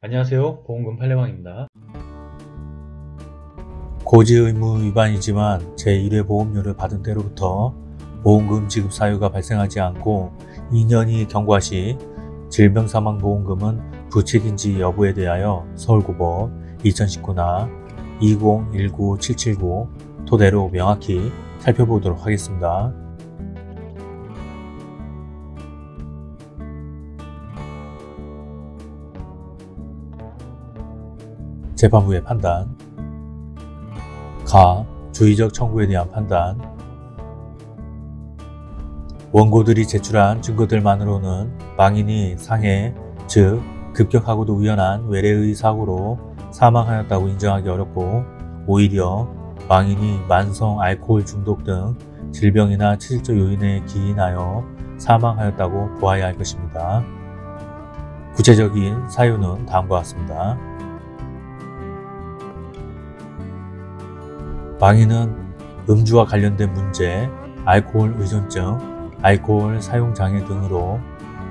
안녕하세요 보험금 팔례방입니다 고지 의무 위반이지만 제1회 보험료를 받은 때로부터 보험금 지급 사유가 발생하지 않고 2년이 경과 시 질병사망보험금은 부책인지 여부에 대하여 서울고법 2019나 2019779 토대로 명확히 살펴보도록 하겠습니다. 재판부의 판단 가. 주의적 청구에 대한 판단 원고들이 제출한 증거들만으로는 망인이 상해, 즉 급격하고도 우연한 외래의 사고로 사망하였다고 인정하기 어렵고 오히려 망인이 만성 알코올 중독 등 질병이나 체질적 요인에 기인하여 사망하였다고 보아야 할 것입니다. 구체적인 사유는 다음과 같습니다. 망인은 음주와 관련된 문제, 알코올 의존증, 알코올 사용 장애 등으로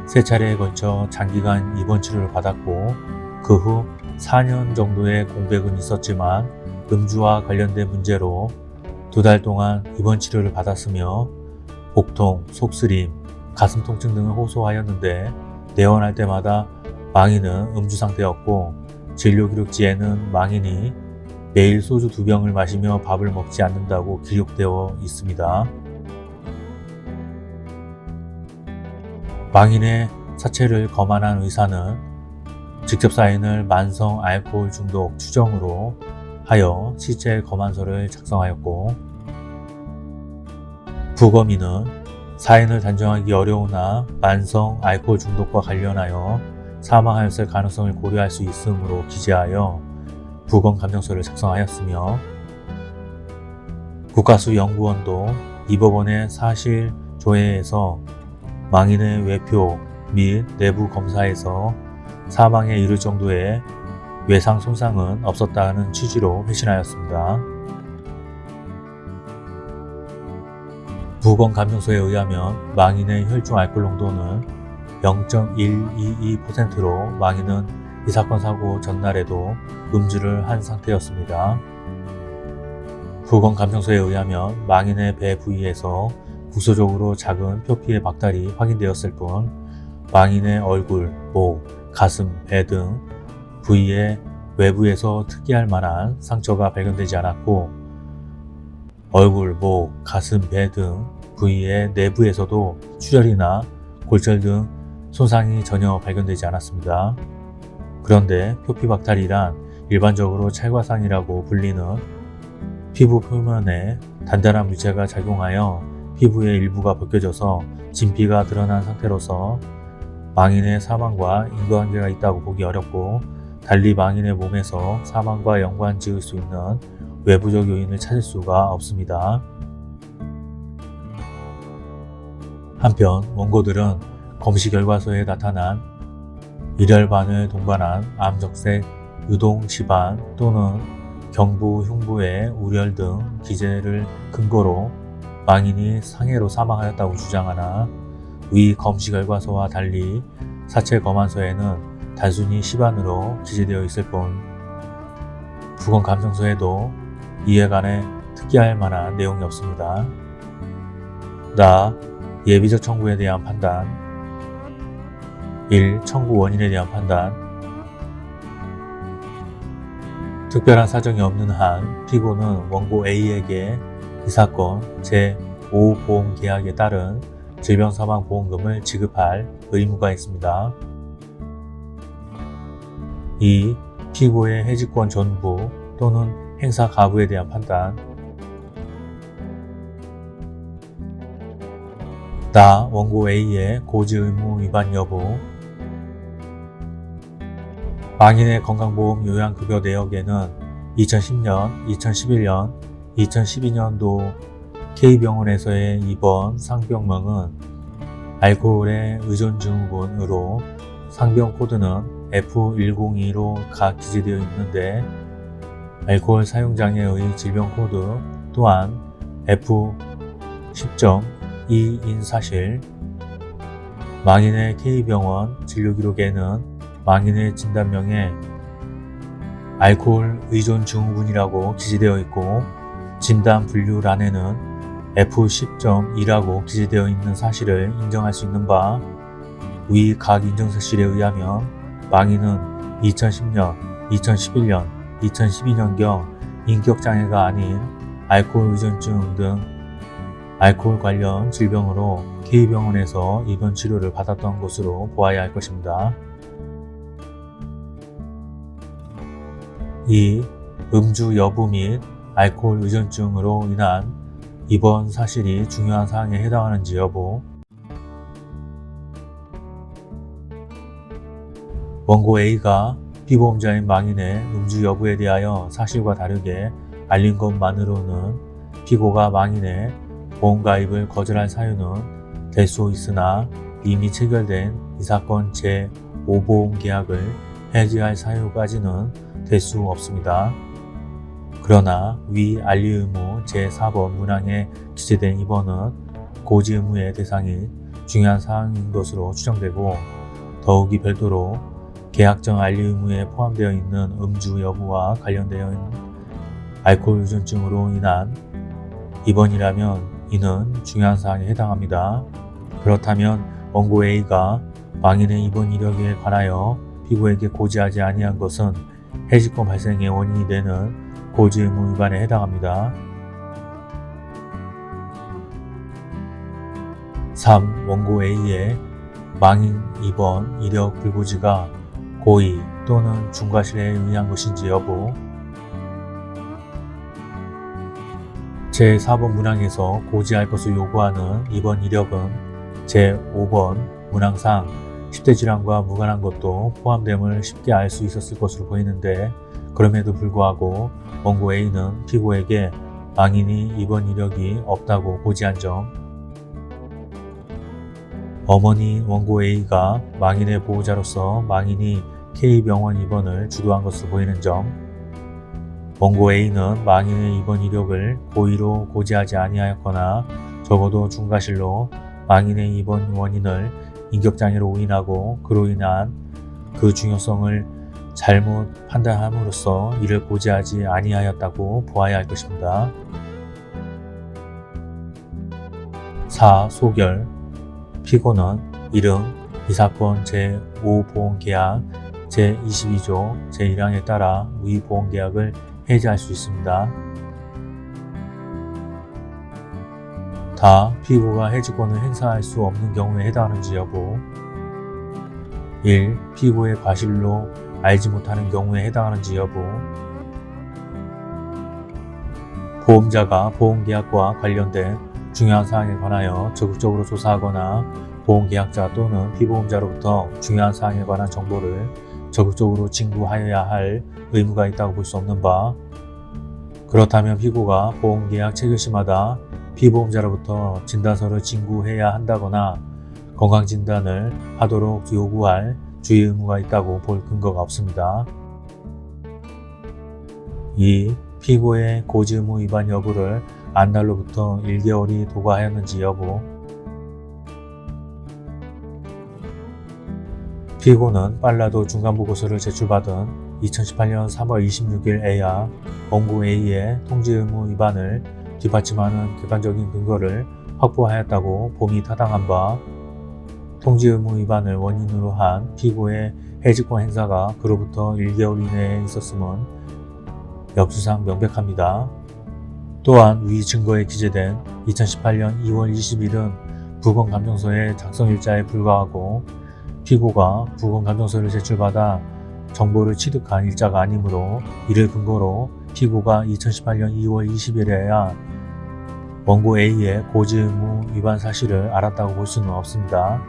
세 차례에 걸쳐 장기간 입원 치료를 받았고 그 후 4년 정도의 공백은 있었지만 음주와 관련된 문제로 두 달 동안 입원 치료를 받았으며 복통, 속쓰림, 가슴 통증 등을 호소하였는데 내원할 때마다 망인은 음주 상태였고 진료 기록지에는 망인이 매일 소주 두 병을 마시며 밥을 먹지 않는다고 기록되어 있습니다. 망인의 사체를 검안한 의사는 직접 사인을 만성 알코올 중독 추정으로 하여 시체 검안서를 작성하였고 부검인은 사인을 단정하기 어려우나 만성 알코올 중독과 관련하여 사망하였을 가능성을 고려할 수 있으므로 기재하여 부검 감정서를 작성하였으며 국가수연구원도 이 법원의 사실 조회에서 망인의 외표 및 내부 검사에서 사망에 이를 정도의 외상 손상은 없었다는 취지로 회신하였습니다. 부검 감정서에 의하면 망인의 혈중 알코올 농도는 0.122%로 망인은 이 사건 사고 전날에도 음주를 한 상태였습니다. 부검 감정서에 의하면 망인의 배 부위에서 국소적으로 작은 표피의 박탈이 확인되었을 뿐 망인의 얼굴, 목, 가슴, 배 등 부위의 외부에서 특이할 만한 상처가 발견되지 않았고 얼굴, 목, 가슴, 배 등 부위의 내부에서도 출혈이나 골절 등 손상이 전혀 발견되지 않았습니다. 그런데 표피박탈이란 일반적으로 찰과산이라고 불리는 피부 표면에 단단한 물체가 작용하여 피부의 일부가 벗겨져서 진피가 드러난 상태로서 망인의 사망과 인과관계가 있다고 보기 어렵고 달리 망인의 몸에서 사망과 연관 지을 수 있는 외부적 요인을 찾을 수가 없습니다. 한편 원고들은 검시 결과서에 나타난 일혈반을 동반한 암적색 유동 집안 또는 경부 흉부의 우렬 등 기재를 근거로 망인이 상해로 사망하였다고 주장하나 위 검시 결과서와 달리 사체 검안서에는 단순히 시반으로 기재되어 있을 뿐 부검 감정서에도 이에 관해 특이할 만한 내용이 없습니다. 나 예비적 청구에 대한 판단 1. 청구 원인에 대한 판단 특별한 사정이 없는 한 피고는 원고 A에게 이 사건 제5보험계약에 따른 질병사망보험금을 지급할 의무가 있습니다. 2. 피고의 해지권 전부 또는 행사 가부에 대한 판단 나 원고 A의 고지 의무 위반 여부 망인의 건강보험 요양급여 내역에는 2010년, 2011년, 2012년도 K병원에서의 입원 상병명은 알코올의 의존 증후군으로 상병 코드는 F102로 각 기재되어 있는데 알코올 사용장애의 질병 코드 또한 F10.2인 사실 망인의 K병원 진료기록에는 망인의 진단명에 알코올 의존 증후군이라고 기재되어 있고 진단 분류란에는 F10.2라고 기재되어 있는 사실을 인정할 수 있는 바 위 각 인정사실에 의하면 망인은 2010년, 2011년, 2012년경 인격장애가 아닌 알코올 의존증 등 알코올 관련 질병으로 K병원에서 입원 치료를 받았던 것으로 보아야 할 것입니다. 2. 음주 여부 및 알코올 의존증으로 인한 입원 사실이 중요한 사항에 해당하는지 여부 원고 A가 피보험자인 망인의 음주 여부에 대하여 사실과 다르게 알린 것만으로는 피고가 망인의 보험가입을 거절할 사유는 될 수 있으나 이미 체결된 이 사건 제5보험 계약을 해지할 사유까지는 될 수 없습니다. 그러나 위 알리 의무 제4번 문항에 기재된 입원은 고지 의무의 대상이 중요한 사항인 것으로 추정되고 더욱이 별도로 계약정 알리 의무에 포함되어 있는 음주 여부와 관련되어 있는 알코올 의존증으로 인한 입원이라면 이는 중요한 사항에 해당합니다. 그렇다면 원고 A가 망인의 입원 이력에 관하여 피고에게 고지하지 아니한 것은 해직권 발생의 원인이 되는 고지 의무 위반에 해당합니다. 3. 원고 A의 망인 입원 이력 불고지가 고의 또는 중과실에 의한 것인지 여부 제4번 문항에서 고지할 것을 요구하는 입원 이력은 제5번 문항상 10대 질환과 무관한 것도 포함됨을 쉽게 알 수 있었을 것으로 보이는데 그럼에도 불구하고 원고 A는 피고에게 망인이 입원 이력이 없다고 고지한 점. 어머니 원고 A가 망인의 보호자로서 망인이 K병원 입원을 주도한 것으로 보이는 점. 원고 A는 망인의 입원 이력을 고의로 고지하지 아니하였거나 적어도 중과실로 망인의 입원 원인을 인격장애로 오인하고 그로 인한 그 중요성을 잘못 판단함으로써 이를 고지하지 아니하였다고 보아야 할 것입니다. 4. 소결 피고는 이름 이 사건 제5보험계약 제22조 제1항에 따라 위 보험계약을 해지할 수 있습니다. 다 피고가 해지권을 행사할 수 없는 경우에 해당하는지 여부 1. 피고의 과실로 알지 못하는 경우에 해당하는지 여부 보험자가 보험계약과 관련된 중요한 사항에 관하여 적극적으로 조사하거나 보험계약자 또는 피보험자로부터 중요한 사항에 관한 정보를 적극적으로 징구하여야 할 의무가 있다고 볼 수 없는 바 그렇다면 피고가 보험계약 체결 시마다 피보험자로부터 진단서를 징구해야 한다거나 건강진단을 하도록 요구할 주의 의무가 있다고 볼 근거가 없습니다. 2. 피고의 고지 의무 위반 여부를 안 날로부터 1개월이 도과하였는지 여부 피고는 빨라도 중간보고서를 제출받은 2018년 3월 26일 에야 원고 A의 통지 의무 위반을 뒷받침하는 객관적인 근거를 확보하였다고 봄이 타당한 바 통지 의무 위반을 원인으로 한 피고의 해직권 행사가 그로부터 1개월 이내에 있었음은 역수상 명백합니다. 또한 위 증거에 기재된 2018년 2월 20일은 부검감정서의 작성일자에 불과하고 피고가 부검감정서를 제출받아 정보를 취득한 일자가 아니므로 이를 근거로 피고가 2018년 2월 20일에야 원고 A의 고지 의무 위반 사실을 알았다고 볼 수는 없습니다.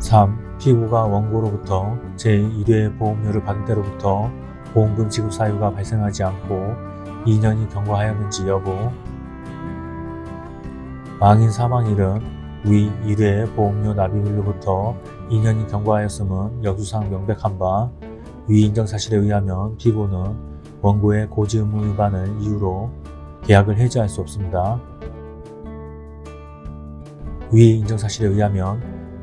3. 피고가 원고로부터 제1회 보험료를 받은 때로부터 보험금 지급 사유가 발생하지 않고 2년이 경과하였는지 여부 망인 사망일은 위 1회 보험료 납입일로부터 2년이 경과하였음은 역수상 명백한 바 위 인정 사실에 의하면 피고는 원고의 고지 의무 위반을 이유로 계약을 해지할 수 없습니다. 위 인정 사실에 의하면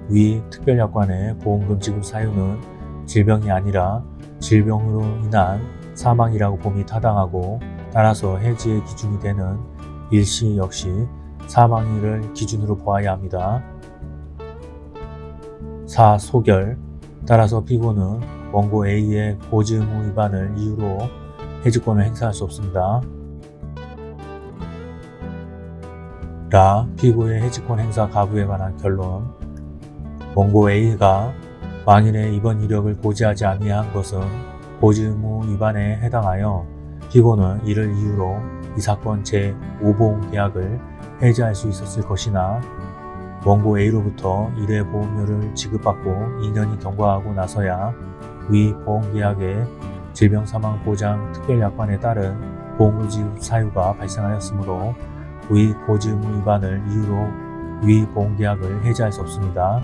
위 특별약관의 보험금 지급 사유는 질병이 아니라 질병으로 인한 사망이라고 봄이 타당하고 따라서 해지의 기준이 되는 일시 역시 사망일을 기준으로 보아야 합니다. 4. 소결 따라서 피고는 원고 A의 고지 의무 위반을 이유로 해지권을 행사할 수 없습니다. 라 피고의 해지권 행사 가부에 관한 결론 원고 A가 망인의 입원 이력을 고지하지 아니한 것은 고지 의무 위반에 해당하여 피고는 이를 이유로 이 사건 제5보험 계약을 해지할 수 있었을 것이나 원고 A로부터 1회 보험료를 지급받고 2년이 경과하고 나서야 위 보험계약의 질병사망보장 특별약관에 따른 보험금 지급 사유가 발생하였으므로 위 고지의무 위반을 이유로 위 보험계약을 해지할 수 없습니다.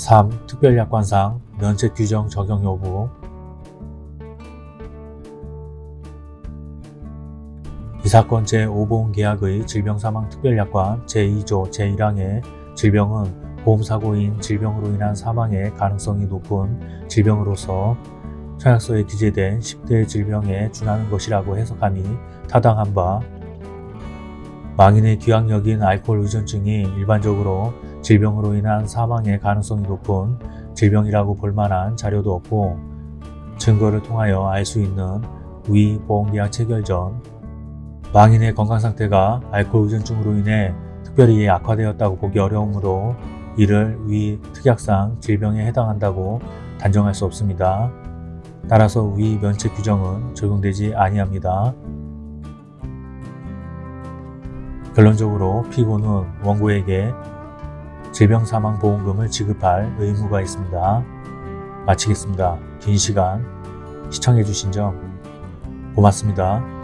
(3) 특별약관상 면책 규정 적용 여부. 이 사건 제5보험 계약의 질병사망특별약관 제2조 제1항의 질병은 보험사고인 질병으로 인한 사망의 가능성이 높은 질병으로서 청약서에 기재된 10대 질병에 준하는 것이라고 해석함이 타당한 바. 망인의 기왕력인 알코올 의존증이 일반적으로 질병으로 인한 사망의 가능성이 높은 질병이라고 볼 만한 자료도 없고 증거를 통하여 알 수 있는 위 보험계약 체결 전 망인의 건강 상태가 알코올 의존증으로 인해 특별히 악화되었다고 보기 어려우므로 이를 위 특약상 질병에 해당한다고 단정할 수 없습니다. 따라서 위 면책 규정은 적용되지 아니합니다. 결론적으로 피고는 원고에게 질병사망보험금을 지급할 의무가 있습니다. 마치겠습니다. 긴 시간 시청해주신 점 고맙습니다.